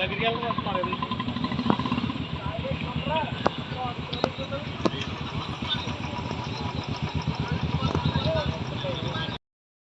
దగ్గరికి వెళ్ళడం వస్తున్నారు